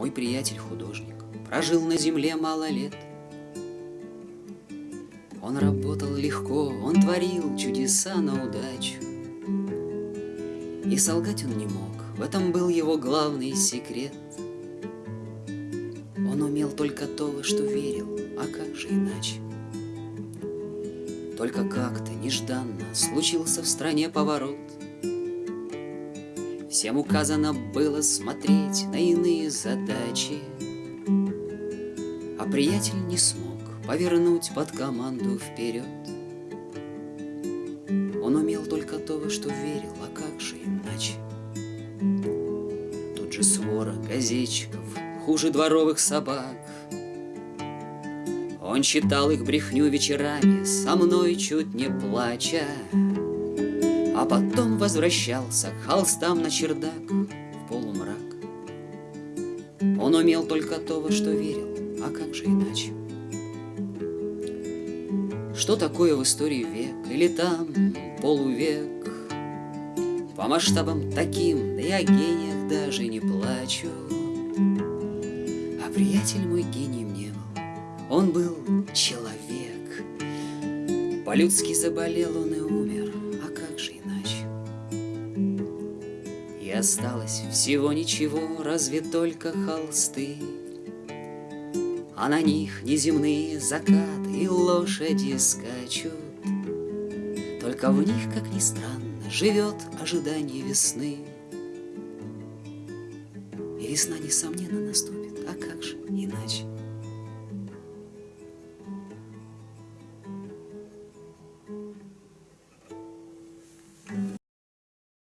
мой приятель-художник, прожил на земле мало лет. Он работал легко, он творил чудеса на удачу. И солгать он не мог, в этом был его главный секрет. Он умел только то, во что верил, а как же иначе? Только как-то нежданно случился в стране поворот. Всем указано было смотреть на иные задачи, А приятель не смог повернуть под команду вперед. Он умел только то, во что верил, а как же иначе? Тут же свора газетчиков, хуже дворовых собак, он читал их брехню вечерами, со мной чуть не плача, А потом возвращался к холстам на чердак в полумрак. Он умел только то, во что верил, а как же иначе? Что такое в истории век или там полувек? По масштабам таким, да и о гениях даже не плачу. А приятель мой гений мне он был человек. По-людски заболел он и умер, осталось всего ничего, разве только холсты, А на них неземные закаты и лошади скачут. Только в них, как ни странно, живет ожидание весны. И весна, несомненно, наступит, а как же иначе?